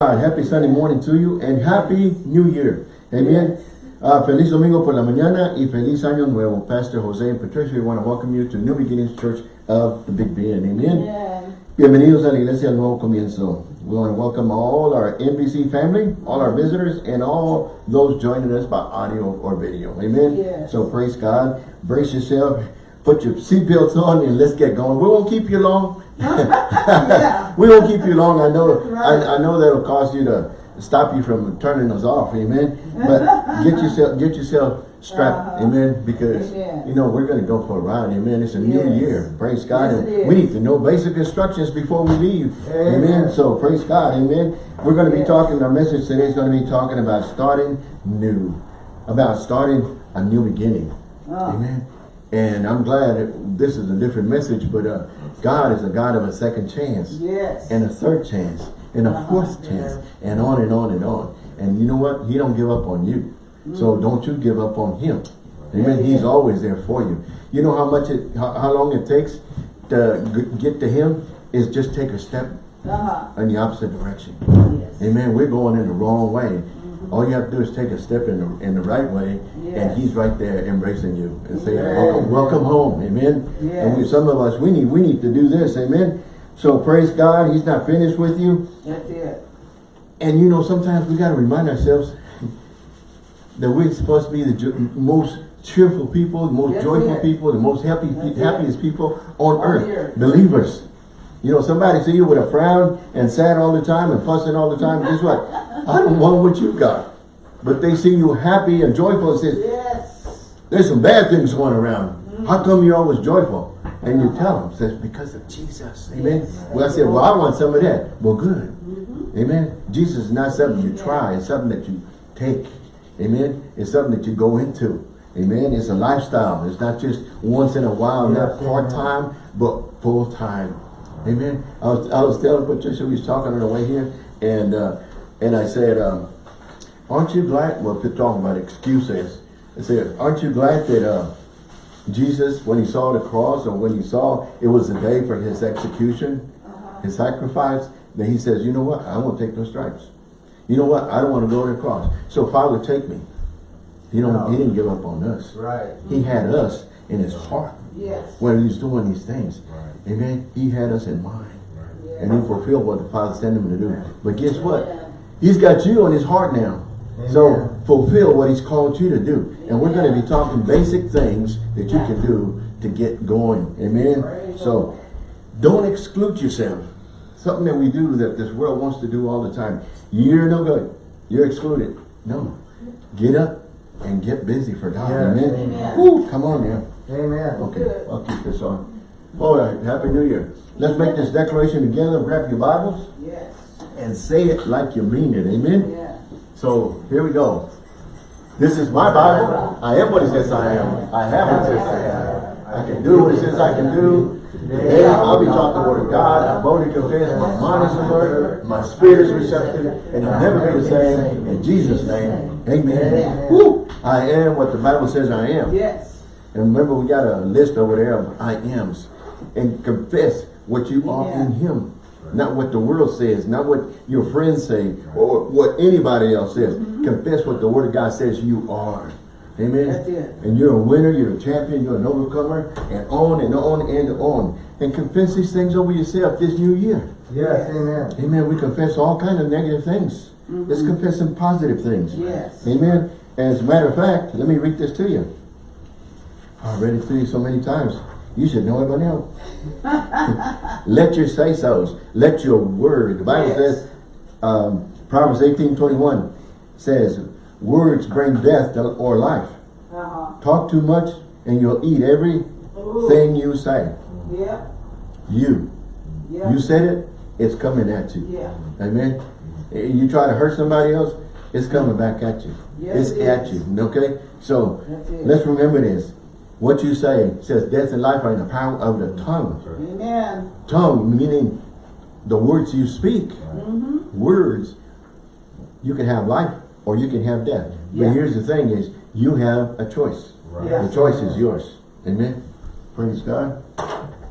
God, happy Sunday morning to you and happy new year. Amen. Uh, feliz domingo por la mañana y feliz año nuevo. Pastor Jose and Patricia, we want to welcome you to New Beginnings Church of the Big Bend. Amen. Yeah. Bienvenidos a la Iglesia Nuevo Comienzo. We want to welcome all our NBC family, all our visitors, and all those joining us by audio or video. Amen. Yes. So praise God. Brace yourself. Put your seatbelts on and let's get going. We won't keep you long. Yeah. we won't keep you long. I know. Right. I, I know that'll cause you to stop you from turning us off. Amen. But get yourself get yourself strapped. Uh-huh. Amen. Because Amen. you know we're going to go for a ride. Amen. It's a new year. Praise God. Yes, we need to know basic instructions before we leave. Amen. Amen. So praise God. Amen. We're going to be talking. Our message today is going to be talking about starting new, about starting a new beginning. Oh. Amen. And I'm glad that this is a different message, but uh, God is a God of a second chance Yes. and a third chance and a Uh-huh. fourth chance and on and on and on. And you know what? He don't give up on you. So don't you give up on him. Amen. Yeah, He's always there for you. You know how much it, how, how long it takes to g- get to him is just take a step uh-huh. in the opposite direction. Yes. Amen. We're going in the wrong way. All you have to do is take a step in the in the right way, and He's right there embracing you and saying, Yes. "Welcome, welcome home." Amen. And we, some of us, we need we need to do this. Amen. So praise God. He's not finished with you, That's it. and you know sometimes we got to remind ourselves that we're supposed to be the most cheerful people, the most That's joyful it. people, the most happy, That's happiest people on On earth, earth. believers. You know, somebody see you with a frown and sad all the time and fussing all the time. Guess what? I don't want what you've got. But they see you happy and joyful and say, Yes. there's some bad things going around. How come you're always joyful? And you tell them, says, because of Jesus. Amen. Yes. Well, I said, well, I want some of that. Well, good. Amen. Jesus is not something you try. It's something that you take. Amen. It's something that you go into. Amen. It's a lifestyle. It's not just once in a while, not part-time, but full-time. Amen. I was, I was telling Patricia, we was talking on the way here, and uh, and I said, um, aren't you glad, well, we're talking about excuses. I said, aren't you glad that uh, Jesus, when he saw the cross or when he saw it was the day for his execution, his sacrifice, then he says, you know what? I won't take no stripes. You know what? I don't want to go to the cross. So Father, take me. He don't. No. He didn't give up on us. Right. He had us in his heart Yes. when he was doing these things. Right. Amen. He had us in mind. Yes. And he fulfilled what the Father sent him to do. But guess what? Yeah. He's got you on his heart now. So fulfill what he's called you to do. And we're going to be talking basic things that you can do to get going. Amen. So don't exclude yourself. Something that we do that this world wants to do all the time. You're no good. You're excluded. No. Get up and get busy for God. Yes. Amen. Amen. Woo, come on now. Amen. Okay, Good. I'll keep this on. All right, Happy New Year. Let's make this declaration together. Grab your Bibles Yes. And say it like you mean it. Amen. Yeah. So here we go. This is my Bible. I am what it says I am. I have what it says I have. I can do what it says I can do. Today I'll be taught the word of God. I boldly confess my mind is alert, my spirit is receptive, and I'll never be the same. In Jesus' name, amen. Woo! I am what the Bible says I am. Yes. And remember, we got a list over there of I ams. And confess what you are in Him. Not what the world says, not what your friends say, or what anybody else says. Mm-hmm. Confess what the Word of God says you are. Amen. That's it. And you're a winner, you're a champion, you're an overcomer, and on and on and on. And confess these things over yourself this new year. Yes, amen. Amen. We confess all kind of negative things. Let's mm-hmm. confess some positive things. Yes. Amen. As a matter of fact, let me read this to you. I've read it to you so many times. You should know by now. Let your say-sos. Let your word. The Bible Yes. says, um, Proverbs 18, 21 says, words bring death to- or life. Uh-huh. Talk too much and you'll eat everything you say. Yeah. You. Yeah. You said it, it's coming at you. Yeah. Amen. You try to hurt somebody else, it's coming back at you. Yes, it's it at you. Okay? So let's remember this. What you say says death and life are in the power of the tongue. Amen. Tongue meaning the words you speak. Mm-hmm. Words, you can have life or you can have death. But here's the thing is you have a choice. Right. Yeah. The choice is yours. Amen. Praise God.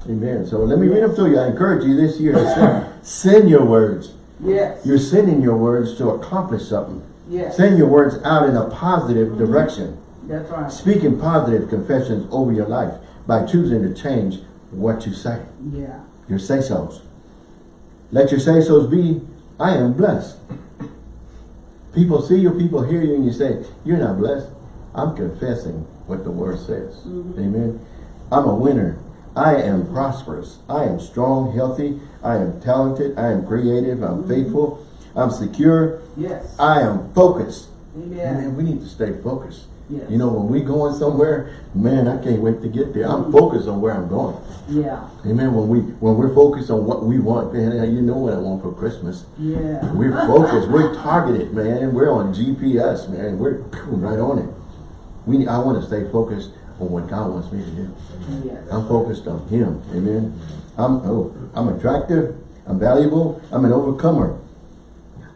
Amen. So let me read them to you. I encourage you this year to send, send your words. Yes. You're sending your words to accomplish something. Yes. Send your words out in a positive direction. That's right. Speaking positive confessions over your life by choosing to change what you say. Yeah. Your say-sos. Let your say-sos be, I am blessed. People see you, people hear you, and you say, you're not blessed. I'm confessing what the word says. Mm-hmm. Amen. I'm a winner. I am prosperous. I am strong, healthy. I am talented. I am creative. I'm mm-hmm. faithful. I'm secure. Yes. I am focused. Amen. We need to stay focused. Yes. You know, when we going somewhere, man, I can't wait to get there. I'm mm-hmm. focused on where I'm going. Yeah. Amen. When we when we're focused on what we want, man, you know what I want for Christmas. Yeah. We're focused. We're targeted, man. We're on GPS, man. We're right on it. We I want to stay focused on what God wants me to do. Yes. I'm focused on Him. Amen. I'm oh, I'm attractive. I'm valuable. I'm an overcomer.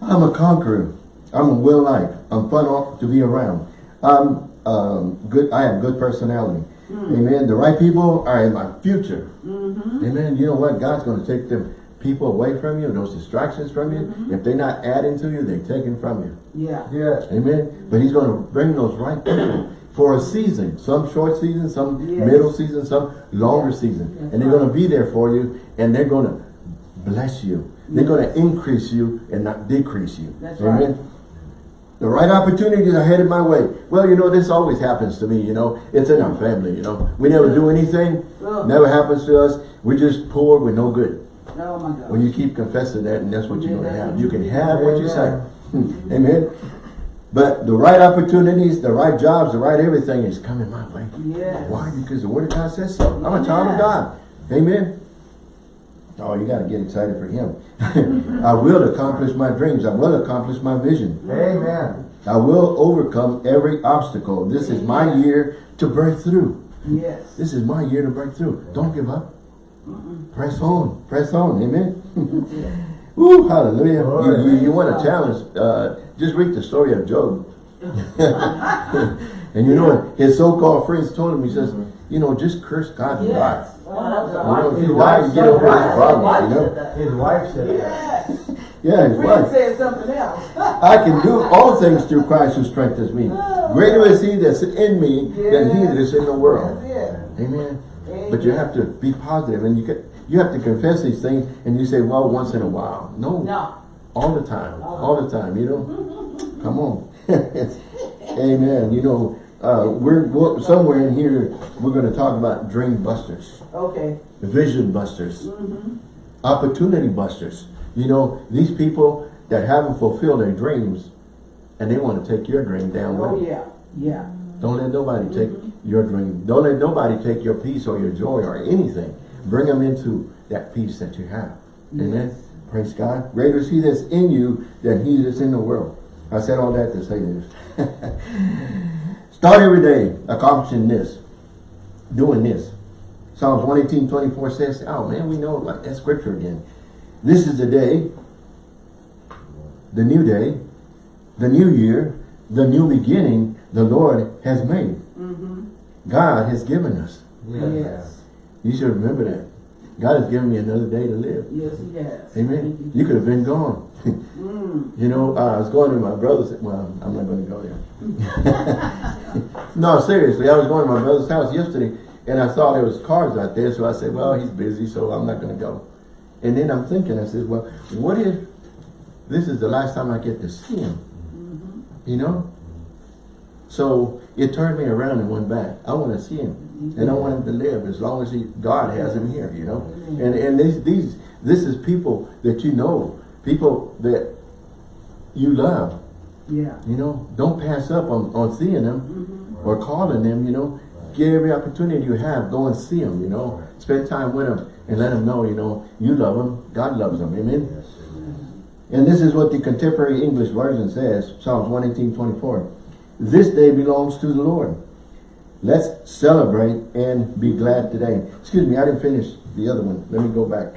I'm a conqueror. I'm a well liked. I'm fun to be around. I'm um, good. I have good personality. Hmm. Amen. The right people are in my future. Mm-hmm. Amen. You know what? God's going to take them people away from you, those distractions from you. Mm-hmm. If they're not adding to you, they're taking from you. Yeah. Yes. Amen. But He's going to bring those right people for a season. Some short season, some Yes. middle season, some longer season. That's and they're right. going to be there for you, and they're going to bless you. They're going to increase you and not decrease you. That's Amen. right. The right opportunities are headed my way. Well, you know, this always happens to me, you know. It's in our family, you know. We never do anything. Never happens to us. We're just poor. We're no good. Oh my God. When you keep confessing that, and that's what you're Yeah, going to have. You can have what you say. Amen. Hmm. Amen. But the right opportunities, the right jobs, the right everything is coming my way. Yes. Why? Because the Word of God says so. I'm a child of God. Amen. Oh, you got to get excited for Him. I will accomplish my dreams. I will accomplish my vision. Amen. I will overcome every obstacle. This is my year to break through. Yes. This is my year to break through. Don't give up. Press on. Press on. Amen. Woo, hallelujah. You, you, you want a challenge, uh, just read the story of Job. and you know what? His so-called friends told him, he says, you know, just curse God and die. Yes. Oh my You know, God. if you die, you get over his problems, you know? His wife said that. Yes. Yeah, his Friend wife. said something else. I can do all things through Christ who strengthens me. Oh. Greater is he that's in me than he that is in the world. That's it. Amen. But you have to be positive and you get you have to confess these things and you say, well, once in a while. No. No. All the time. Uh-huh. All the time, you know? Come on. Amen. You know, uh, we're we're- somewhere in here we're gonna talk about dream busters, Okay. vision busters, opportunity busters. You know, these people that haven't fulfilled their dreams and they want to take your dream down Oh them. yeah. Yeah. Don't let nobody take your dream. Don't let nobody take your peace or your joy or anything. Bring them into that peace that you have. Amen. Praise God. Greater is he that's in you than he that's in the world. I said all that to say this. Start every day accomplishing this. Doing this. Psalms 118, 24 says, oh man, we know like that scripture again. This is the day, the new day, the new year, the new beginning the Lord has made. Mm-hmm. God has given us. Yes. You should remember that. God has given me another day to live. Yes, he has. Amen. You could have been gone. Mm. you know, I was going to my brother's. Well, I'm not going to go there. no, seriously, I was going to my brother's house yesterday, and I saw there was cars out there. So I said, "Well, he's busy, so I'm not going to go." And then I'm thinking, I said, "Well, what if this is the last time I get to see him?" You know. So it turned me around and went back. I want to see him, mm-hmm. and I want him to live as long as he God has him here. You know, mm-hmm. and and these these this is people that you know, people that you love. Yeah. You know, don't pass up on on seeing them mm-hmm. or calling them. You know, get every opportunity you have, go and see them. You know, spend time with them and let them know. You know, you love them. God loves them. Amen. And this is what the contemporary English version says, Psalms 118, 24. This day belongs to the Lord. Let's celebrate and be glad today. Excuse me, I didn't finish the other one. Let me go back.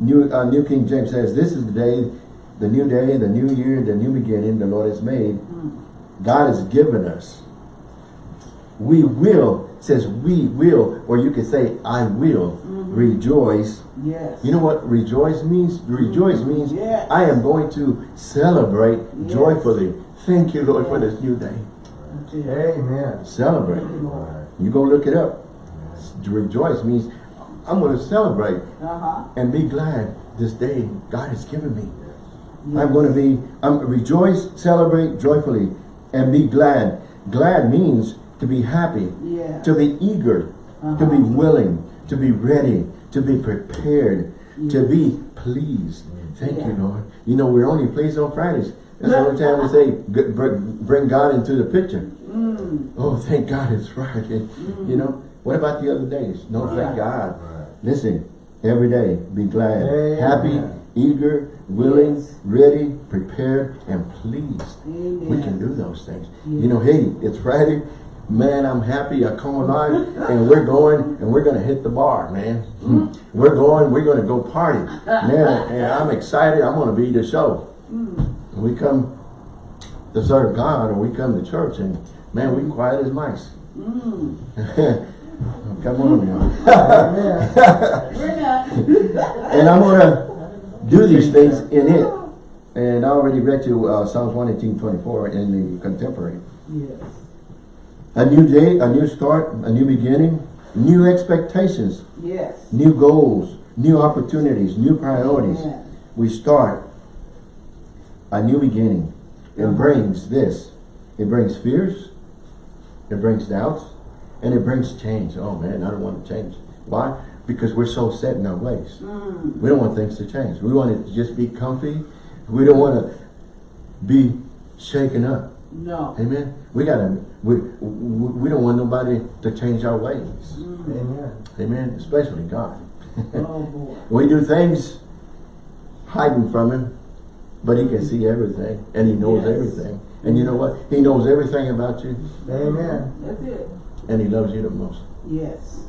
New, uh, New King James says, This is the day, the new day, the new year, the new beginning the Lord has made. God has given us We will, says we will, or you could say I will rejoice. Yes. You know what rejoice means? Rejoice means Yes. I am going to celebrate Yes. joyfully. Thank you, Lord, for this new day. Amen. Celebrate. You, go look it up. Rejoice means I'm going to celebrate Uh-huh. and be glad this day God has given me. Yes. I'm going to be, I'm rejoice, celebrate joyfully, and be glad. Glad means to be happy, Yeah. to be eager, uh -huh. to be Uh-huh. willing, to be ready, to be prepared, to be pleased. Thank you, Lord. You know, we're only pleased on Fridays. That's the only time we say, bring God into the picture. Mm. Oh, thank God it's Friday. You know, what about the other days? No, thank God. Right. Listen, every day, be glad, Amen. happy, eager, willing, Yes. ready, prepared, and pleased. Amen. We can do those things. Yeah. You know, hey, it's Friday. Man, I'm happy. I come alive, and we're going, and we're gonna hit the bar, man. Mm-hmm. We're going. We're gonna go party, man. And I'm excited. I'm gonna be the show. We come to serve God, or we come to church, and man, we quiet as mice. Mm. come on now. Amen. We're not. And I'm gonna do these things in it. And I already read you uh, Psalms 118, 24 in the contemporary. Yes. A new day, a new start, a new beginning, new expectations, Yes. new goals, new opportunities, new priorities. Amen. We start a new beginning. It brings this. It brings fears, it brings doubts, and it brings change. Oh man, I don't want to change. Why? Because we're so set in our ways. Mm. We don't want things to change. We want it to just be comfy. We don't want to be shaken up. No. Amen. We gotta. We we we don't want nobody to change our ways. Mm. Amen. Amen. Especially God. Oh boy. we do things hiding from Him, but He can see everything and He knows Yes. everything. And you know what? He knows everything about you, Amen. That's it. and He loves you the most. Yes.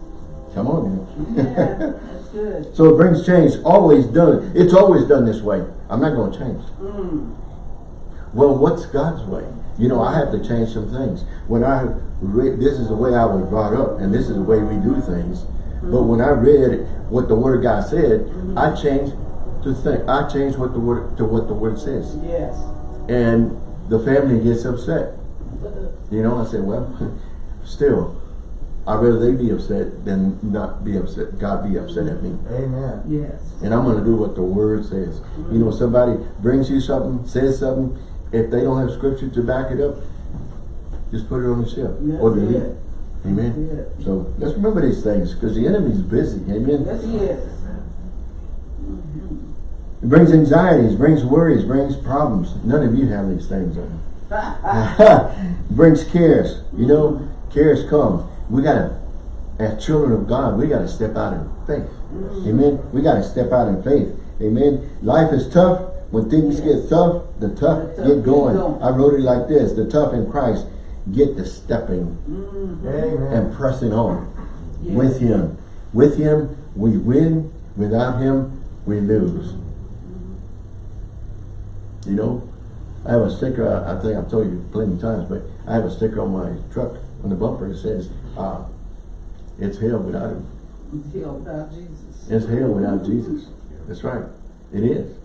Come on, Yeah. That's good. so it brings change. Always done. It's always done this way. I'm not going to change. Mm. Well, what's God's way? You know, I have to change some things. When I read, this is the way I was brought up, and this is the way we do things. But when I read what the Word of God said, I changed to think. I change what the word to what the Word says, Yes. and the family gets upset. You know, I said, well, still, I'd rather they be upset than not be upset. God be upset at me. Amen. Yes. And I'm going to do what the word says. You know, somebody brings you something, says something, if they don't have scripture to back it up, just put it on the shelf That's or delete it. it. Amen. That's it. So let's remember these things because the enemy's busy. Amen. Yes, he is. It brings anxieties, brings worries, brings problems. None of you have these things. It brings cares. You know, cares come. We gotta, as children of God, we gotta step out in faith. Amen. We gotta step out in faith. Amen. Life is tough. When things get tough, the tough The tough get going. get. I wrote it like this: the tough in Christ get the stepping Mm. Amen. and pressing on Yes. with Him. With Him, we win. Without Him, we lose. You know, I have a sticker. I think I've told you plenty of times, but I have a sticker on my truck on the bumper that says, uh, "It's hell without Him. Until without Jesus. It's hell without Jesus." That's right. It is.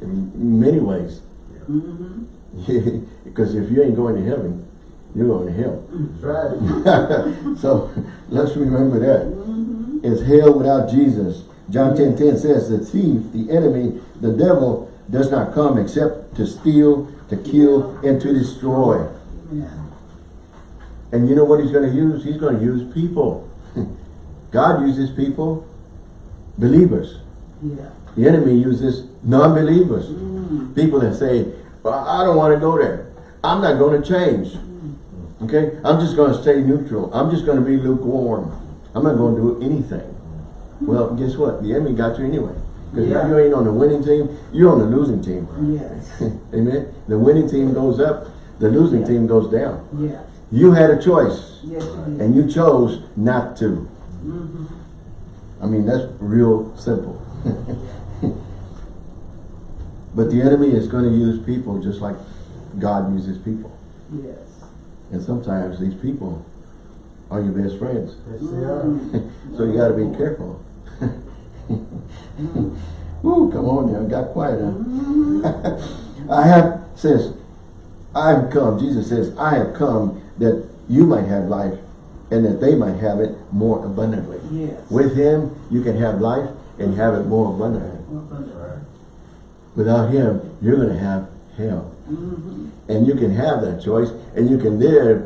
In many ways, Mm-hmm. because if you ain't going to heaven, you're going to hell. That's right. so let's remember that. Mm-hmm. It's hell without Jesus. John 10, 10 says, the thief, the enemy, the devil does not come except to steal, to kill, and to destroy. Yeah. And you know what he's going to use? He's going to use people. God uses people, believers. Yeah. The enemy uses non-believers. Mm. People that say, well, I don't want to go there. I'm not going to change. Okay? I'm just going to stay neutral. I'm just going to be lukewarm. I'm not going to do anything. Well, guess what? The enemy got you anyway. Because Yeah. if you ain't on the winning team, you're on the losing team. Yes. Amen? The winning team goes up, the losing Yeah. team goes down. Yeah. You had a choice, Yes, you did. and you chose not to. Mm-hmm. I mean, that's real simple. but the enemy is going to use people just like God uses people. Yes. And sometimes these people are your best friends. Yes, they are. So you gotta be careful. Woo, come on now, got quiet, huh? I have, says, I have come, Jesus says, I have come that you might have life and that they might have it more abundantly. Yes. With him, you can have life and have it more abundantly. Abundant. Without him, you're gonna have hell. Mhm. And you can have that choice and you can live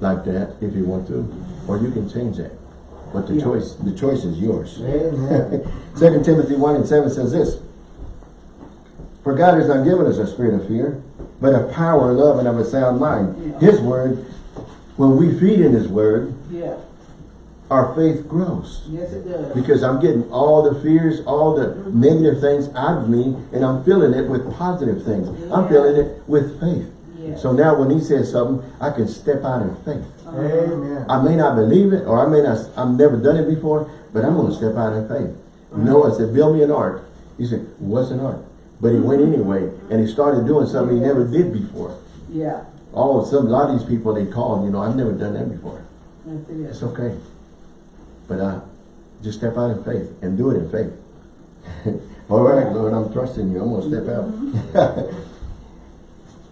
like that if you want to, or you can change that. But the Yeah. choice, the choice is yours. Amen. Second Timothy 1 and 7 says this, For God has not given us a spirit of fear, but of power, love, and of a sound mind. Yeah. His word, when we feed in his word, Yeah. our faith grows. Yes, it does. Because I'm getting all the fears, all the negative things out of me, and I'm filling it with positive things. I'm filling it with faith. So now when he says something, I can step out in faith. Uh-huh. Amen. I may not believe it, or I may not, I've never done it before, but I'm gonna step out in faith. Noah said, build me an ark. He said, what's an ark? But he went anyway, and he started doing something he never did before. Yeah. Oh, some, a lot of these people they call, you know, I've never done that before. That's it. It's okay. But uh, just step out in faith and do it in faith. All right, Lord, I'm trusting you. I'm going to step out.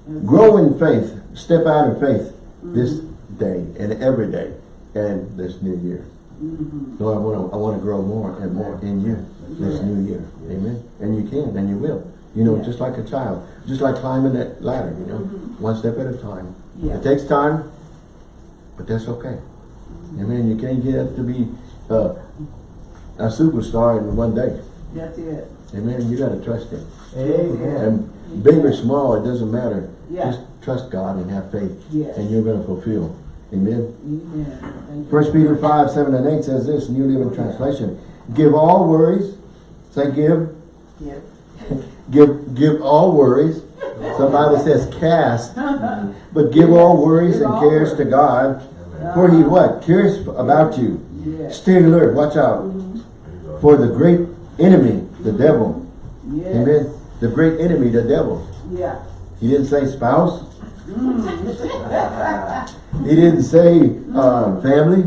That's Grow in faith. Step out in faith this day and every day and this new year. Mhm. Lord, I want to I want to grow more and more in you this Yes. new year. Amen. And you can and you will. You know, Yeah. just like a child. Just like climbing that ladder, you know. Mhm. One step at a time. It takes time, but that's okay. Amen. You can't get up to be uh, a superstar in one day. That's it. Amen. You got to trust Him. Amen. And big or small, it doesn't matter. Yeah. Just trust God and have faith. Yes. And you're going to fulfill. Amen. Amen. First Peter 5, 7 and 8 says this, New Living Translation. Give all worries. Say give. Yes. Give give all worries. Some Bible says cast. But give all worries Give and all cares to worries. God. For he ah. what? Cares about you. Yes. Stay alert. Watch out. Mm-hmm. For the great enemy, the devil. Yes. Amen. The great enemy, the devil. Yeah. He didn't say spouse. He didn't say uh, family.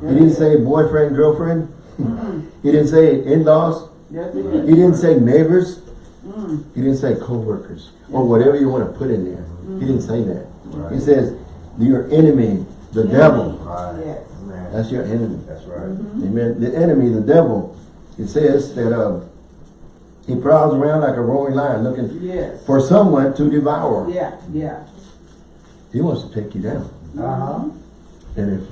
He didn't say boyfriend, girlfriend. he didn't say in-laws. That's He it. didn't say neighbors. Mm. He didn't say co-workers or whatever you want to put in there. He didn't say that. He says your enemy, the devil. Right. Yes. That's your enemy. That's right. Amen. The enemy, the devil. It says that uh, he prowls around like a roaring lion looking Yes. for someone to devour. Yeah. Yeah. He wants to take you down. Uh-huh. And if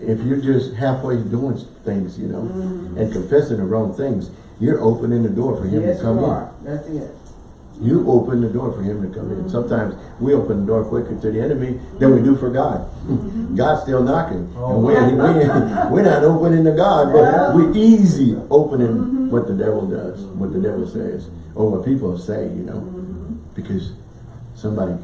if you're just halfway doing things, you know, mm-hmm. and confessing the wrong things, you're opening the door for him Yes, to come you in. That's it. You open the door for him to come in. Mm-hmm. Sometimes we open the door quicker to the enemy than we do for God. Mm-hmm. God's still knocking. Oh. And we're, we, we're not opening to God, but we're easy opening what the devil does, what the devil says, or what people say, you know. Because somebody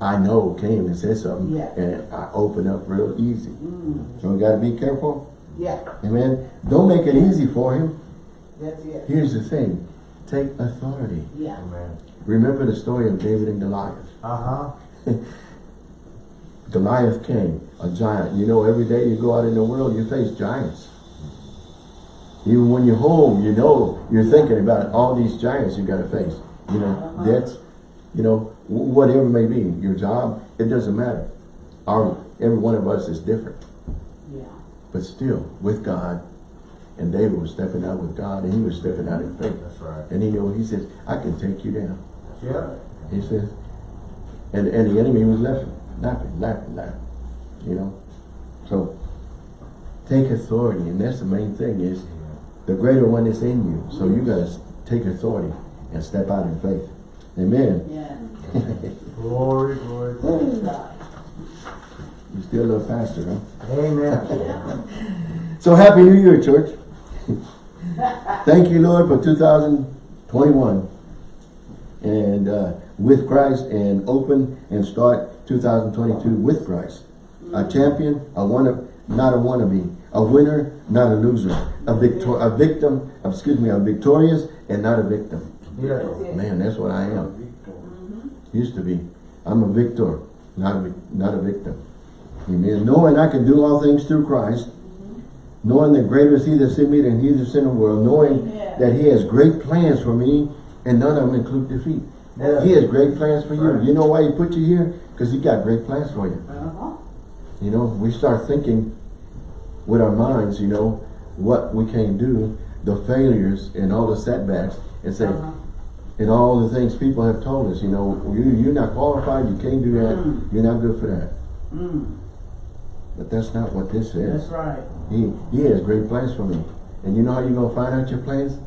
I know came and said something, Yeah. and I open up real easy. Mm. So we got to be careful. Yeah. Amen. Don't make it easy for him. That's it. Here's the thing. Take authority. Yeah. Amen. Remember the story of David and Goliath. Uh-huh. Goliath came, a giant. You know, every day you go out in the world, you face giants. Even when you're home, you know, you're thinking about all these giants you got to face. You know, Uh-huh. debts, you know, whatever it may be, your job, it doesn't matter. Our, every one of us is different. Yeah. But still, with God, and David was stepping out with God, and he was stepping out in faith. That's right. And he, you know, he says, I can take you down. Yeah. He says, and, and the enemy was laughing, laughing, laughing, laughing, you know. So, take authority, and that's the main thing is, the greater one is in you. So you gotta take authority and step out in faith. Amen. Yeah. Glory, glory. Praise God. You still a little faster, huh? Amen. So happy New Year, church. Thank you, Lord, for 2021. And uh, with Christ and open and start 2022 with Christ. A champion, a one not a wannabe, a winner, not a loser, a victor, a victim, excuse me, a victorious and not a victim. Yeah. Man, that's what I am. Used to be. I'm a victor. not a, vic- not a victim. Amen. Knowing I can do all things through Christ, knowing that greater is he that's in me than he that's in the world, knowing Amen. that he has great plans for me, and none of them include defeat. Yeah. He has great plans for you. Right. You know why he put you here? Because he got great plans for you. Uh-huh. You know, we start thinking with our minds, you know, what we can't do, the failures and all the setbacks, and say, Uh-huh. and all the things people have told us, you know, you, you're not qualified, you can't do that, Mm. you're not good for that. Mm, But that's not what this is. that's is. right. He, he has great plans for me. And you know how you're going to find out your plans?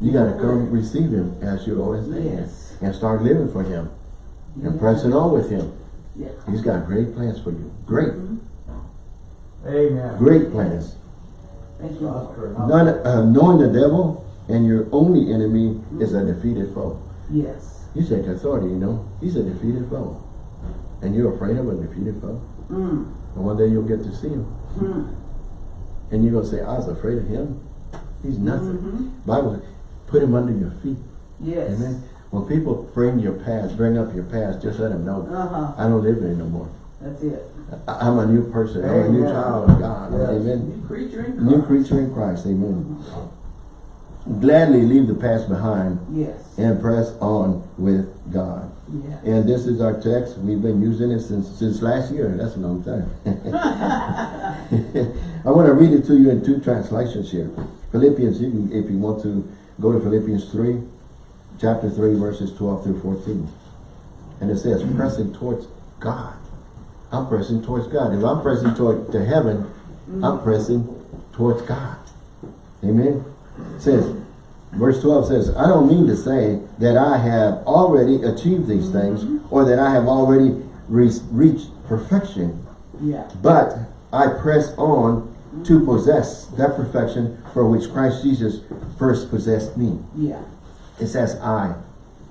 You got to come receive him as your Lord and Savior. Yes. And start living for him. And Yeah. pressing on with him. Yeah. He's got great plans for you. Great, Mhm. Amen. great plans. Thank you. Lord. Oscar. None, uh, knowing the devil and your only enemy is a defeated foe. Yes. You take authority, you know. He's a defeated foe. And you're afraid of a defeated foe. Mm, And one day you'll get to see him. mm, And you're going to say, I was afraid of him. He's nothing. mhm. Bible, put him under your feet. Yes. Amen. When people bring your past, bring up your past, just let them know. Uh-huh. I don't live there no more. That's it. I'm a new person. I'm a new child of God. Yes. Amen. New creature in Christ. New creature in Christ. Amen. Gladly leave the past behind Yes. and press on with God. Yeah. And this is our text. We've been using it since since last year. That's a long time. I want to read it to you in two translations here. Philippians, you can, if you want to go to Philippians 3, chapter 3, verses 12 through 14. And it says, pressing towards God. I'm pressing towards God. If I'm pressing toward to heaven, I'm mm-hmm. pressing towards God. Amen. It says, verse 12 says, I don't mean to say that I have already achieved these mm-hmm. things or that I have already re reached perfection, Yeah. but I press on to mm-hmm. possess that perfection for which Christ Jesus first possessed me. Yeah. It says I.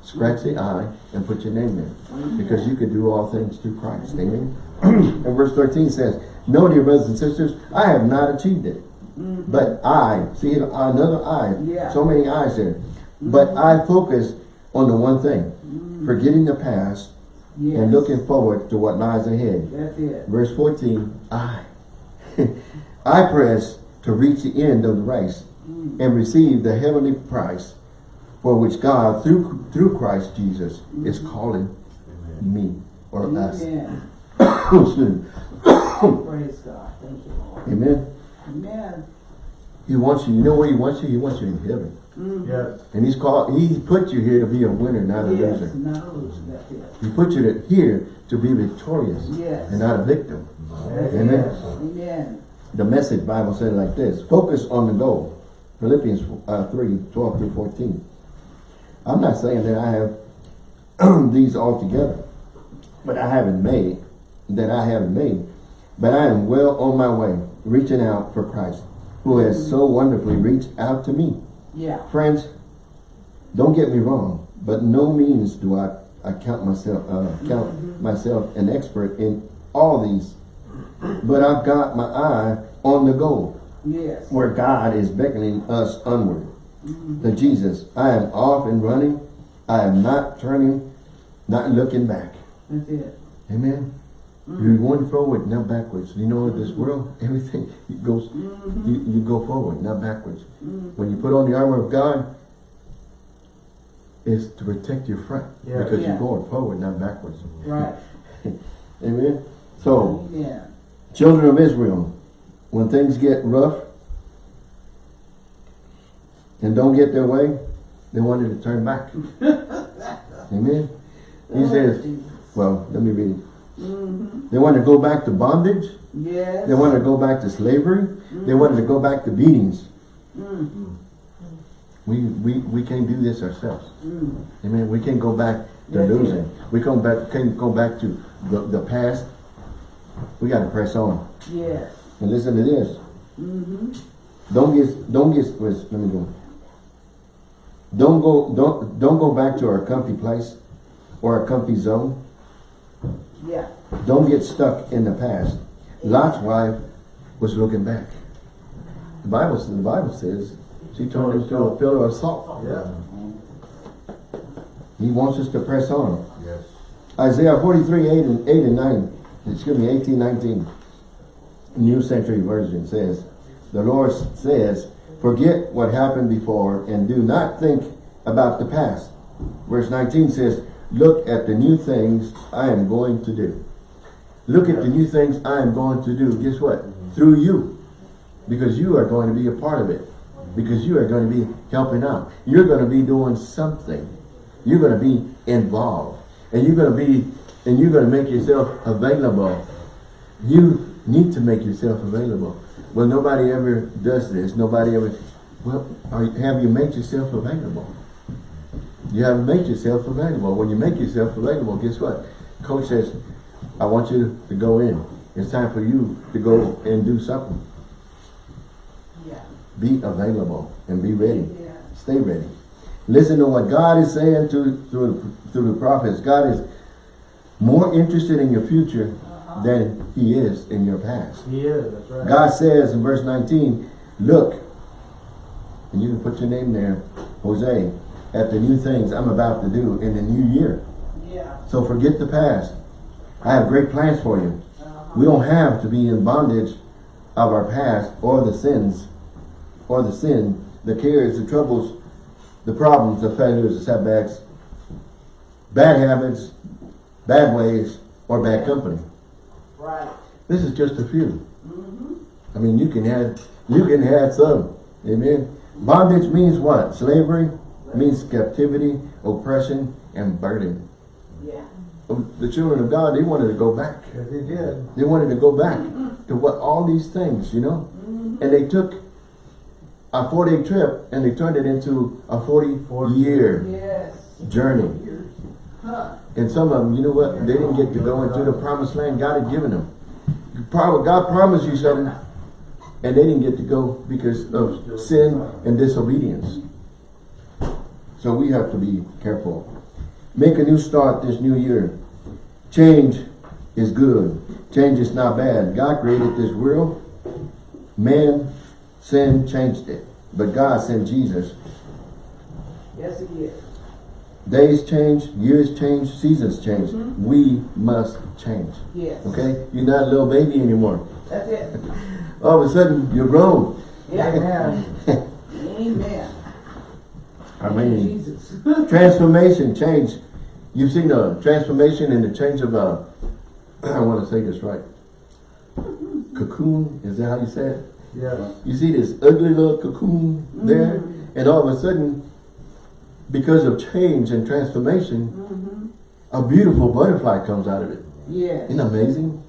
Scratch the I and put your name there. Because you can do all things through Christ. Amen. and verse 13 says, No, dear brothers and sisters, I have not achieved it. Mm-hmm. But I, see another I, Yeah. so many eyes there. But mm-hmm. I focus on the one thing, mm-hmm. forgetting the past Yes. and looking forward to what lies ahead. That's it. Verse 14, I. I press to reach the end of the race mm. and receive the heavenly prize for which God, through through Christ Jesus, is calling me or us. Amen. Excuse me. Praise God. Thank you, Lord. Amen. Amen. He wants you. You know where he wants you? He wants you in heaven. Mm. Yes. And he's called. He put you here to be a winner, not a Yes. loser. Not a loser. That's it. He put you here to be victorious Yes. and not a victim. That's Amen. it. Amen. The message Bible said like this. Focus on the goal. Philippians uh, 3, 12 through 14. I'm not saying that I have these all together. But I haven't made. That I haven't made. But I am well on my way. Reaching out for Christ. Who has so wonderfully reached out to me. Yeah. Friends, don't get me wrong. But no means do I, I count myself uh, count myself an expert in all these. But I've got my eye on the goal Yes. where God is beckoning us onward. To Jesus, I am off and running. I am not turning, not looking back. That's it. Amen. You're going forward, not backwards. You know, in this world, everything it goes, mm-hmm. you, you go forward, not backwards. When you put on the armor of God, it's to protect your front. Yeah. Because Yeah. you're going forward, not backwards. Right. Amen. So, Amen. Children of Israel, when things get rough and don't get their way, they wanted to turn back. Amen. He says, well, let me read it. Mm-hmm. They wanted to go back to bondage. Yes. They wanted to go back to slavery. They wanted to go back to beatings. Mm. We, we, we can't do this ourselves. Mm. Amen. We can't go back to it. losing. We can't, back, can't go back to the, the past. We got to press on. Yes. And listen to this. Mm-hmm. Don't get don't get let me go. Don't go don't don't go back to our comfy place or our comfy zone. Yeah. Don't get stuck in the past. Lot's wife was looking back. The Bible the Bible says she turned into a pillar of salt. Yeah. He wants us to press on. Yes. Isaiah 43, 8 and, 8 and 9, excuse me, 18, 19, New Century Version says, the Lord says, forget what happened before and do not think about the past. Verse 19 says, look at the new things I am going to do. Look at the new things I am going to do. Guess what? Mm-hmm. Through you. Because you are going to be a part of it. Because you are going to be helping out. You're going to be doing something. You're going to be involved. And you're going to be, and you're going to make yourself available. You need to make yourself available. Well, nobody ever does this. Nobody ever, well, are, have you made yourself available? You haven't made yourself available. When you make yourself available, guess what? Coach says, I want you to go in. It's time for you to go and do something. Yeah. Be available and be ready. Yeah. Stay ready. Listen to what God is saying to through, through the prophets. God is more interested in your future Uh-huh. than he is in your past. He is, that's right. God says in verse 19, look, and you can put your name there, Jose, at the new things I'm about to do in the new year. Yeah. So forget the past. I have great plans for you. Uh-huh. We don't have to be in bondage of our past or the sins, or the sin, the cares, the troubles, the problems, the failures, the setbacks, bad habits, bad ways, or bad company. Right. This is just a few. Mm-hmm. I mean, you can add, you can add some. Amen. Bondage means what? Slavery means captivity, oppression, and burden. Yeah. Um, the children of God, they wanted to go back. Yes, he did. They wanted to go back to what all these things, you know? Mm-hmm. And they took a 40 trip and they turned it into a 40 40 year Yes. journey. Huh. And some of them, you know what? They didn't get to go into the promised land God had given them. God promised you something and they didn't get to go because of sin and disobedience. So we have to be careful. Make a new start this new year. Change is good. Change is not bad. God created this world. Man, sin changed it. But God sent Jesus. Yes, it is. Days change, years change, seasons change. Mm-hmm. We must change. Yes. Okay? You're not a little baby anymore. That's it. All of a sudden, you're grown. Yeah. Amen. Amen. I mean, transformation, change. You've seen the transformation and the change of a, I want to say this right. Cocoon, is that how you say it? Yes. You see this ugly little cocoon there, and all of a sudden, because of change and transformation, Mm-hmm. a beautiful butterfly comes out of it. Yes. Isn't it amazing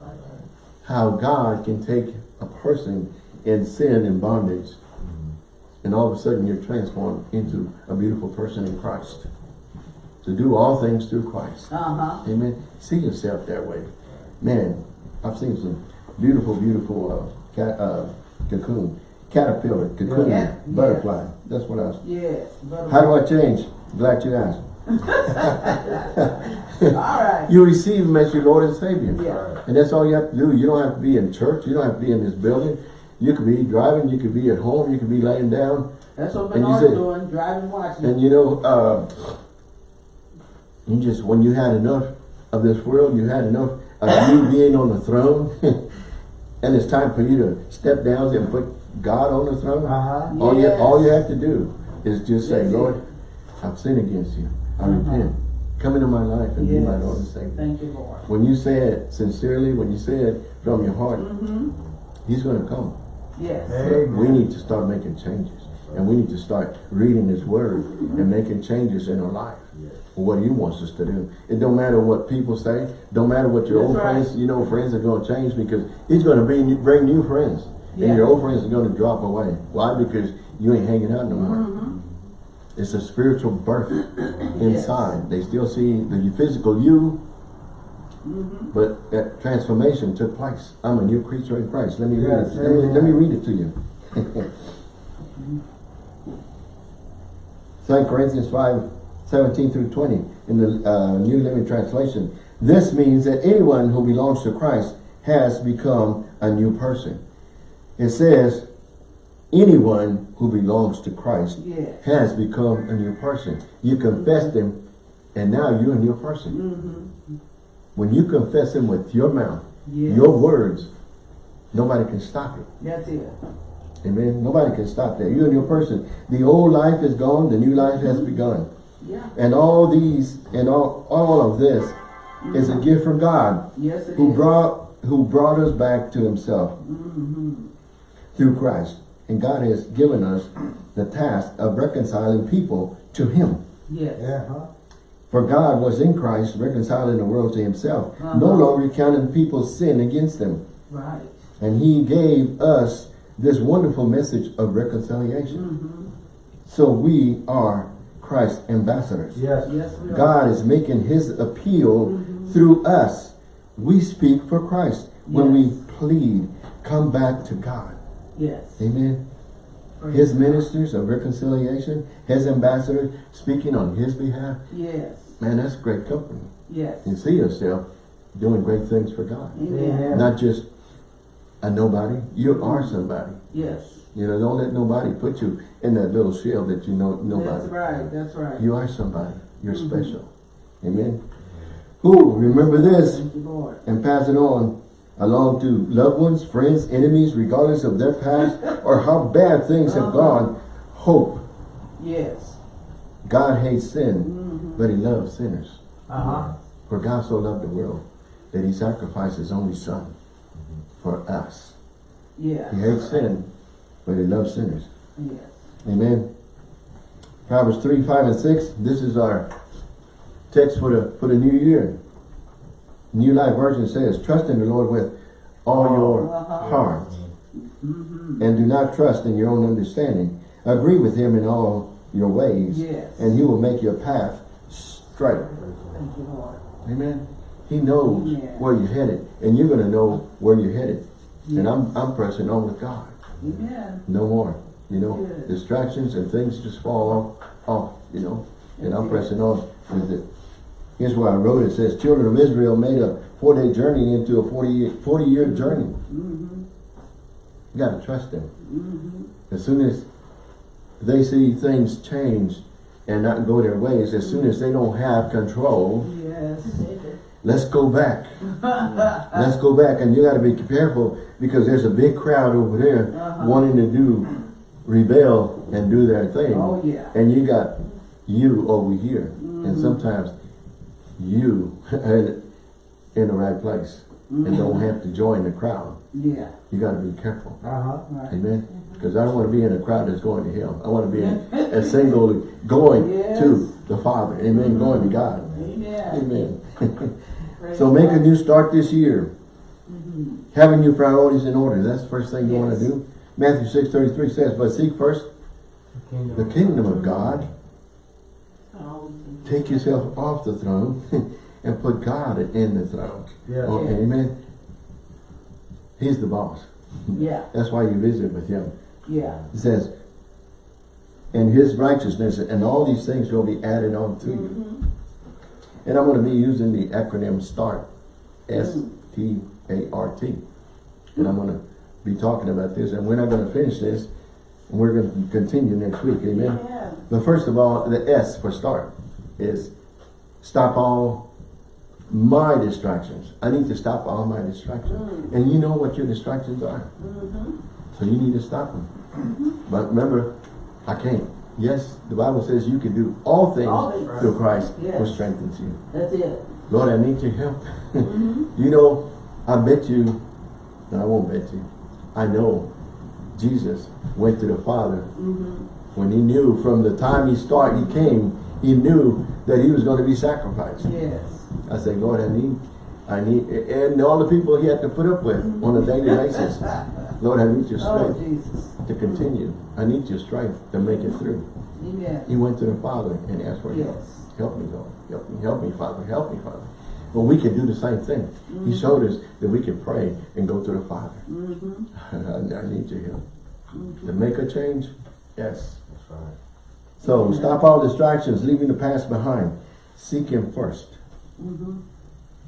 how God can take a person in sin and bondage, and all of a sudden you're transformed into a beautiful person in Christ. To do all things through Christ. Uh-huh. Amen. See yourself that way. Man, I've seen some beautiful, beautiful uh, cat, uh, cocoon, caterpillar, cocoon, Yeah. butterfly. That's what I was. Yes. How do I change? Glad you asked. All right. You receive him as your Lord and Savior. Yeah. And that's all you have to do. You don't have to be in church. You don't have to be in this building. You could be driving. You could be at home. You could be laying down. That's what Bernard's doing, driving, watching. And you know, uh, you just, when you had enough of this world, you had enough of you being on the throne. and it's time for you to step down and put God on the throne. Uh-huh. All, you, all you have to do is just say, Yes. Lord, I've sinned against you. I Uh-huh. repent. Come into my life and be my Lord and Savior. Thank you, Lord. When you say it sincerely, when you say it from your heart, Mm-hmm. He's going to come. Yes. Amen. We need to start making changes. And we need to start reading His Word and making changes in our life. What He wants us to do. It don't matter what people say. Don't matter what your That's old right. friends, you know, friends are going to change because He's going to bring, bring new friends. Yeah. And your old friends are going to drop away. Why? Because you ain't hanging out no more. Mm-hmm. It's a spiritual birth inside. They still see the physical you, Mm-hmm. but that transformation took place. I'm a new creature in Christ. Let me read it. Let me, let me read it to you. 2 Corinthians 5, 17 through 20 in the uh, New Living Translation. This means that anyone who belongs to Christ has become a new person. It says, anyone who belongs to Christ Yes. has become a new person. You confessed him, and now you're a new person. Mm-hmm. When you confess him with your mouth, Yes. your words, nobody can stop it. That's it. Amen. Nobody can stop that. You and your person. The old life is gone, the new life has begun. Yeah. And all these and all, all of this is a gift from God Yes, it who is. brought who brought us back to himself Mm-hmm. through Christ. And God has given us the task of reconciling people to him. Yes. Yeah, huh? For God was in Christ reconciling the world to himself, Uh-huh. no longer counting people's sin against them. Right. And he gave us this wonderful message of reconciliation. Mm-hmm. So we are Christ's ambassadors. Yes. Yes, we are. God is making his appeal Mhm. through us. We speak for Christ when we plead, come back to God. Yes. Amen. Praise His ministers of reconciliation, his ambassadors speaking on his behalf. Yes. Man, that's great company. Yes. You see yourself doing great things for God. Amen. Not just a nobody. You are somebody. Yes. You know, don't let nobody put you in that little shell that you know nobody. That's right. That's right. You are somebody. You're Mhm. special. Amen. Who remember this you, and pass it on along to loved ones, friends, enemies, regardless of their past or how bad things have Uh-huh. gone. Hope. Yes. God hates sin, Mm-hmm. but he loves sinners. Uh-huh. For God so loved the world that he sacrificed his only son for us. Yes. He hates sin, but he loves sinners. Yes. Amen. Proverbs 3, 5, and 6. This is our text for the for the new year. New Life Version says, Trust in the Lord with all your Uh-huh. heart, Mm-hmm. and do not trust in your own understanding. Agree with him in all your ways, Yes. and he will make your path straight. Thank you, Lord. Amen. He knows Yeah. where you're headed, and you're going to know where you're headed. And I'm, I'm pressing on with God. Amen. No more. You know, Good. distractions and things just fall off, off, you know, and I'm it. pressing on with it. Here's why I wrote it. Says, children of Israel made a four-day journey into a 40, 40 year journey. Mm-hmm. You got to trust them. Mm-hmm. As soon as they see things change and not go their ways, as soon as they don't have control, Yes. let's go back. Let's go back. And you got to be careful because there's a big crowd over there Uh-huh. wanting to do, rebel and do their thing. Oh, yeah. And you got you over here. And Mhm. sometimes you in, in the right place and don't have to join the crowd. Yeah. You got to be careful. Uh-huh. Right. Amen. Because I don't want to be in a crowd that's going to hell. I want to be in a single going Yes. to the Father. Amen. Going to God. Amen. Amen. So make a new start this year. Mhm. Having your priorities in order. That's the first thing you want to do. Matthew 6 33 says, But seek first Kingdom. the kingdom of God. Take yourself off the throne and put God in the throne. Yeah. Oh, Yeah. Amen. He's the boss. Yeah. That's why you visit with him. Yeah. It says, and his righteousness and all these things will be added on to you. Mhm. And I'm going to be using the acronym START. S-T-A-R-T. And I'm going to be talking about this. And we're not going to finish this. And we're going to continue next week. Amen. Yeah. But first of all, the S for start is stop all my distractions. I need to stop all my distractions. Mm. And you know what your distractions are. Mhm. So you need to stop them. But remember, I can't. Yes, the Bible says you can do all things All things. through Christ who strengthens you. That's it. Lord, I need your help. Mhm. you know, I bet you, no, I won't bet you. I know Jesus went to the Father Mhm. when he knew from the time he started, he came, he knew that he was going to be sacrificed. Yes. I said, Lord, I need, I need, and all the people he had to put up with on a daily basis. Lord, I need your Oh, strength Jesus. to continue. I need your strength to make it through. Amen. He went to the Father and asked for help. Yes. Help me, Lord. Help me, help me, Father. Help me, Father. But we can do the same thing. He showed us that we can pray and go to the Father. Mm-hmm. I need your help. To make a change? Yes. That's right. So stop all distractions, leaving the past behind. Seek Him first. Mm-hmm.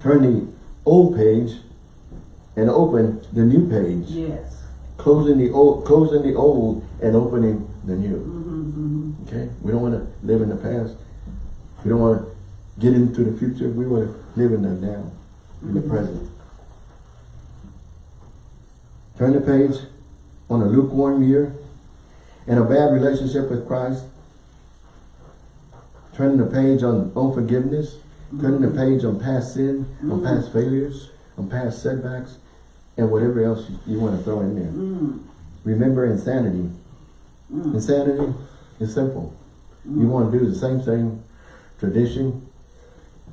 Turn the old page and open the new page. Yes. Closing the old, closing the old and opening the new. Mm-hmm. Okay? We don't want to live in the past. We don't want to get into the future. We want to live in the now. in the present. Turn the page on a lukewarm year and a bad relationship with Christ. Turning the page on unforgiveness. Turning the page on past sin, on past failures, on past setbacks, and whatever else you, you want to throw in there. Mm. Remember insanity. Mm. Insanity is simple. You want to do the same thing, tradition.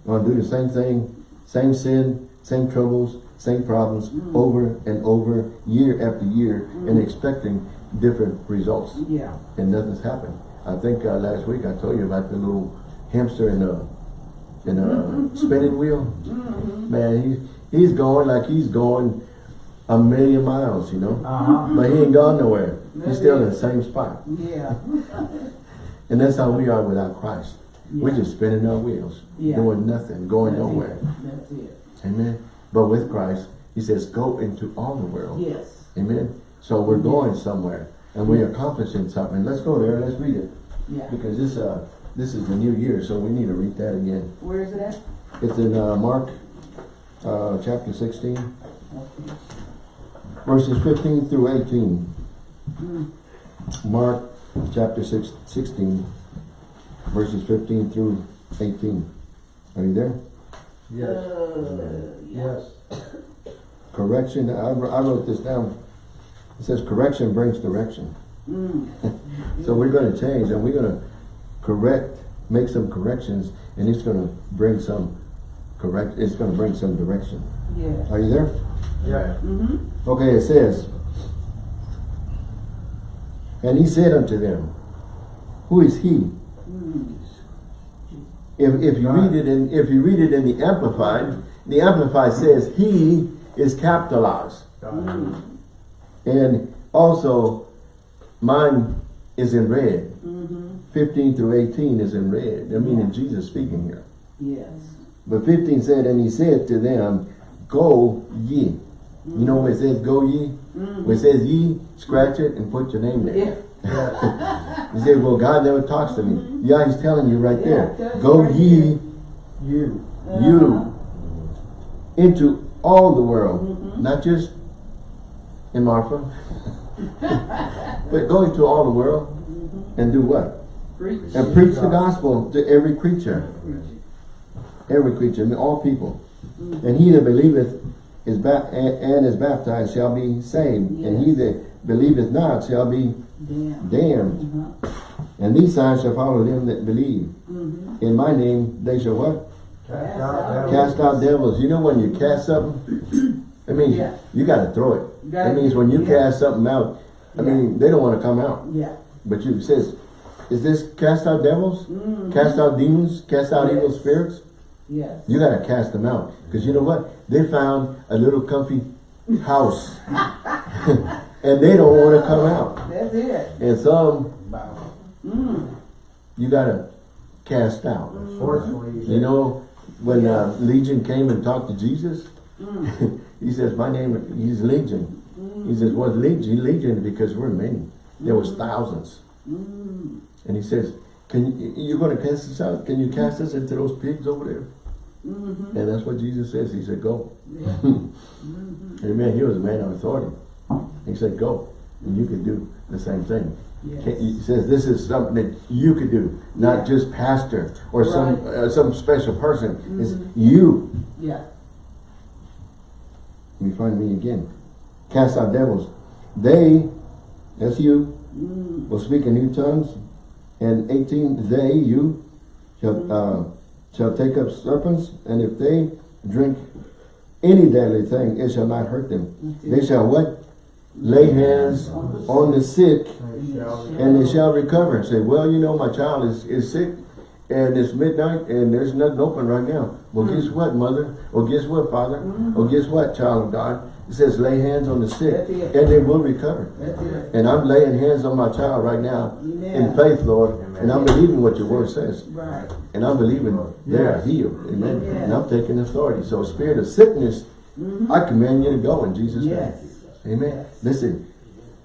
You want to do the same thing, same sin, same troubles, same problems Mm. over and over, year after year, and expecting different results. Yeah. And nothing's happened. I think uh, last week I told you about the little hamster in a in a spinning wheel. Mm-hmm. Man, he he's going like he's going a million miles, you know. Uh-huh. But he ain't gone nowhere. He's still in the same spot. Yeah. And that's how we are without Christ. We're just spinning our wheels, Yeah. doing nothing, going That's nowhere. it. That's it. Amen. But with Christ, he says, go into all the world. Yes. Amen. So we're going somewhere and we're accomplishing something. Let's go there. Let's read it. Yeah. Because this uh this is the new year, so we need to read that again. Where is it at? It's in uh, Mark uh, chapter 16, Okay. verses 15 through 18. Mm. Mark chapter six, 16, verses 15 through 18. Are you there? Yes. Uh. Yes. Correction, I, I wrote this down. It says correction brings direction. Mm. So we're going to change and we're going to correct, make some corrections, and it's going to bring some correct, it's going to bring some direction. Yeah. Are you there? Yeah. Mm-hmm. Okay, it says, And he said unto them, Who is he? Mm. If, if you read it in if you read it in the Amplified, the Amplified says he is capitalized. God. And also mine is in red. Mm-hmm. 15 through 18 is in red. I mean, Yeah. Jesus speaking here. Yes. But 15 said, And he said to them, Go ye. You know where it says go ye? Mm. Where it says ye, scratch it and put your name there. Yeah. He said, Well, God never talks to me. Yeah, he's telling you right Yeah, there. Go right ye there. You. you into all the world, Mhm. not just in Marfa, but go into all the world and do what? Preach. And preach the gospel to every creature, every creature, I mean, all people. And he that believeth is ba- and, and is baptized shall be saved, and he that believeth not shall be Damn. damned. Uh-huh. And these signs shall follow them that believe. Mm-hmm. In my name they shall what? Cast out devils. Cast out devils. You know when you cast something, I mean, Yeah. you got to throw it. You That gotta- means when you yeah. cast something out, I Yeah. mean, they don't want to come out. Yeah. But you says, is this cast out devils? Mm. Cast out demons? Cast out evil spirits? Yes. You got to cast them out. Because you know what? They found a little comfy house. and they don't want to come out. That's it. And some Mm. you got to cast out. Forcefully. You know, when uh, Legion came and talked to Jesus, Mm. he says, my name, he's Legion. He says, what Legion? Legion because we're many. There was thousands. Mm. And he says, can you, you're going to cast us out? Can you cast us into those pigs over there? Mm-hmm. And that's what Jesus says. He said, go. Yeah. Mm-hmm. Amen. He was a man of authority. He said, go. And you can do the same thing. Yes. He says this is something that you could do, not Yeah. just pastor or some uh, some special person. It's Mhm. you. Yeah. Me find me again. Cast out devils. They, that's you, Mm. will speak in new tongues. And 18, they, you, shall, uh, shall take up serpents. And if they drink any deadly thing, it shall not hurt them. They shall what? Lay hands on the sick They shall be- and they shall recover. And say, well, you know, my child is, is sick and it's midnight and there's nothing open right now. Well, guess what, mother? Or guess what, father? Or guess what, child of God? It says lay hands on the sick and they will recover. And I'm laying hands on my child right now in faith, Lord. And I'm believing what your word says. Right. And I'm believing they are healed. Amen. Amen. And I'm taking authority. So spirit of sickness, Mm-hmm. I command you to go in Jesus' name. Yes. Amen. Yes. Listen,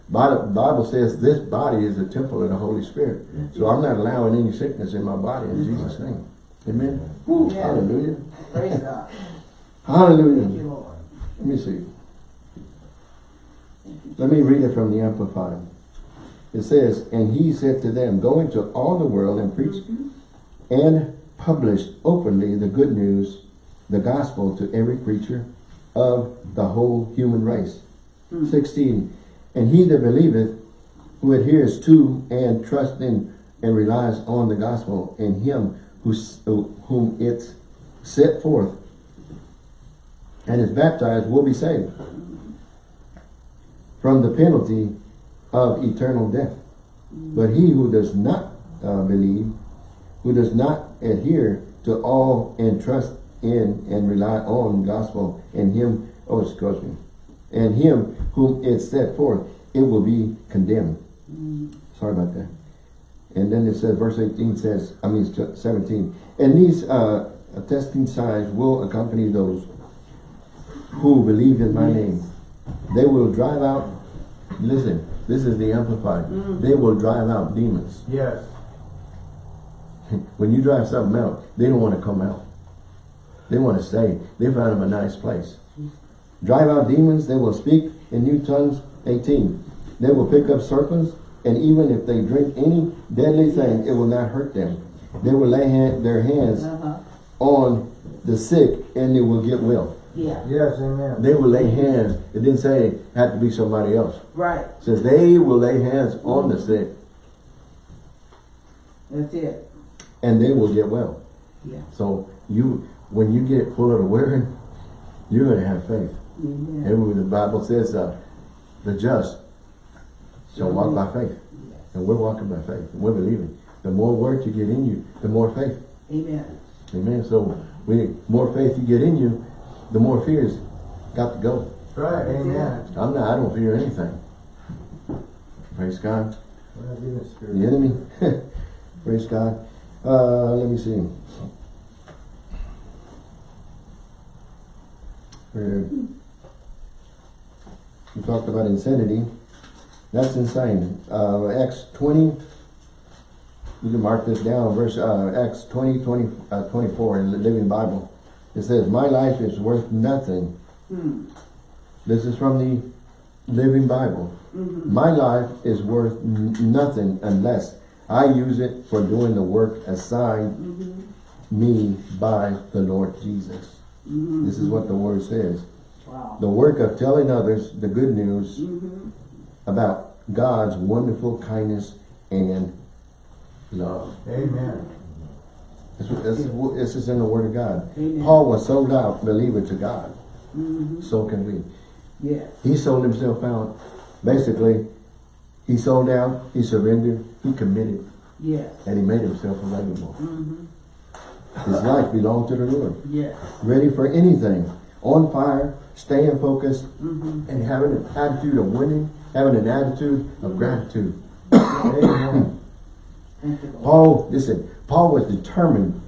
Bible, Bible says this body is a temple of the Holy Spirit. So I'm not allowing any sickness in my body in Jesus' name. Amen. Woo, Yeah. Hallelujah. Praise God. Hallelujah. Thank you. Let me see. Let me read it from the Amplified. It says, And he said to them, Go into all the world and preach mm-hmm. and publish openly the good news, the gospel to every creature of the whole human race. Hmm. 16. And he that believeth, who adheres to and trusts in and relies on the gospel in him who, whom it's set forth and is baptized will be saved from the penalty of eternal death. But he who does not uh, believe, who does not adhere to all and trust in and rely on gospel and him, oh excuse me, and him whom it set forth, it will be condemned. Sorry about that. And then it says, verse 18 says, I mean 17, and these uh, attesting signs will accompany those who believe in my name. They will drive out, listen, this is the Amplified. They will drive out demons. Yes. When you drive something out, they don't want to come out. They want to stay. They found them a nice place. Drive out demons, they will speak in new tongues, 18. They will pick up serpents, and even if they drink any deadly thing, it will not hurt them. They will lay hand, their hands Uh-huh. on the sick, and they will get well. Yeah, Yes, amen. They will lay hands. It didn't say it had to be somebody else. right. It says they will lay hands on the sick, That's it. and they will get well. Yeah. So you, when you get full of the word, you're going to have faith. Amen. And the Bible says, uh, the just shall walk by faith. And we're walking by faith. And we're believing. The more word you get in you, the more faith. Amen. Amen. So we more faith you get in you, the more fears got to go. Right, amen. I'm not, I don't fear anything. Praise God. We're not giving The enemy. Praise God. Uh, let me see. Where we talked about insanity. That's insane. Uh, Acts 20, you can mark this down, verse uh, Acts 20, 20 uh, 24 in the Living Bible. It says, My life is worth nothing. Hmm. This is from the Living Bible. Mm-hmm. My life is worth nothing unless I use it for doing the work assigned Mm-hmm. me by the Lord Jesus. Mm-hmm. This is what the word says. Wow. The work of telling others the good news Mm-hmm. about God's wonderful kindness and love. Amen. This, this, is, this is in the word of God. Amen. Paul was sold out believer to God. Mm-hmm. So can we. Yes. He sold himself out. Basically, he sold out, he surrendered, he committed, Yes. and he made himself available. Mm-hmm. His life belonged to the Lord. Yes. Ready for anything. On fire, staying focused, Mm-hmm. and having an attitude of winning, having an attitude of gratitude. Amen. Thank you, Lord. Paul, listen, Paul was determined.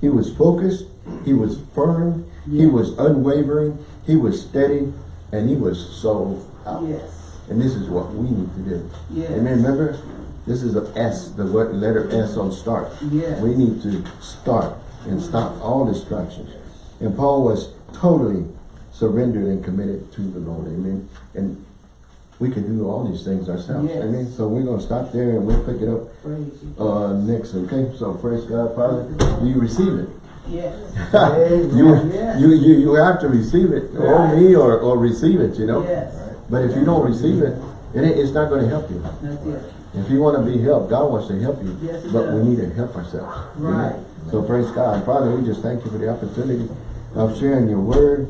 He was focused, he was firm, he was unwavering, he was steady, and he was sold out. Yes. And this is what we need to do. Yes. Amen. Remember, this is the S, the letter S on start. Yes. We need to start and stop all distractions. And Paul was totally surrendered and committed to the Lord. Amen. And we can do all these things ourselves. Yes. Amen. So we're going to stop there and we'll pick it up uh, next. Okay. So praise God, Father. You receive it. Yes. You, Yes. you, you, you have to receive it. Or me or, or receive it, you know. Yes. But if you don't receive it, it it's not going to help you. That's it. If you want to be helped, God wants to help you. Yes, but we need to help ourselves. Right. So praise God. Father, we just thank you for the opportunity of sharing your word.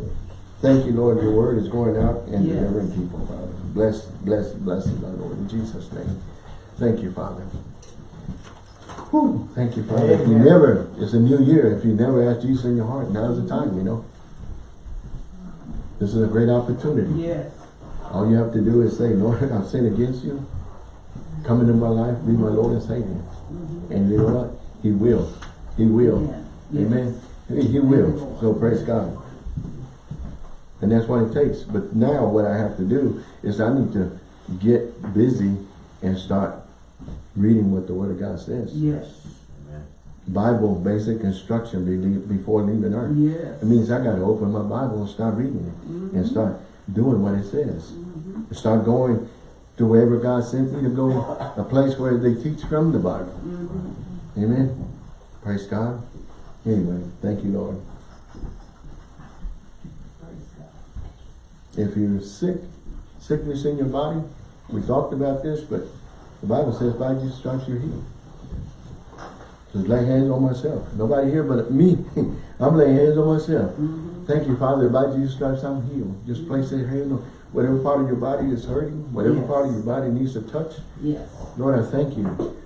Thank you, Lord. Your word is going out and Yes. delivering people, Father. Bless, bless, bless the Lord. In Jesus' name. Thank you, Father. Whew. Thank you, Father. If you never, it's a new year. If you never asked Jesus in your heart, now's the time, you know. This is a great opportunity. Yes. All you have to do is say, Lord, I've sinned against you. Come into my life, be my Lord and Savior. And you know what? He will. He will. Yeah. Amen. He will. So praise God. And that's what it takes. But now what I have to do is I need to get busy and start reading what the Word of God says. Yes. Bible basic instruction before leaving earth. Yes. It means I gotta open my Bible and start reading it and mm-hmm. start doing what it says. Mm-hmm. Start going to wherever God sent me to go, a place where they teach from the Bible. Mm-hmm. Amen. Praise God. Anyway, thank you, Lord. If you're sick, sickness in your body, we talked about this, but the Bible says by Jesus stripes you're healed. Just lay hands on myself. Nobody here but me. I'm laying hands on myself. Mm-hmm. Thank you, Father. By Jesus stripes I'm healed. Just place that hand on whatever part of your body is hurting, whatever Yes. part of your body needs a touch. Yes. Lord, I thank you.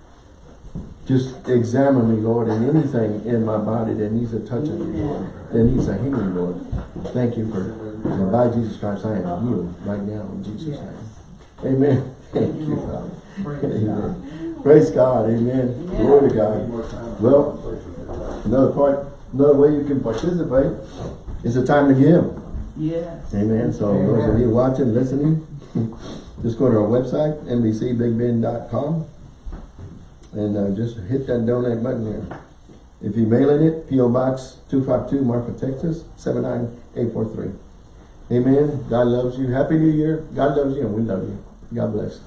Just examine me, Lord, and anything in my body that needs a touch of you, Lord, that needs a healing, Lord. Thank you for, and by Jesus Christ, I am healed right now in Jesus' name. Amen. Thank you, Father. Praise God. Amen. Praise God. Amen. Glory to God. Well, another part, another way you can participate is the time to give. Yes. Amen. So those of you watching, listening, just go to our website, nbcbigbend.com, and uh, just hit that donate button there. If you're mailing it, P.O. Box 252, Marfa, Texas, 79843. Amen. God loves you. Happy New Year. God loves you, and we love you. God bless.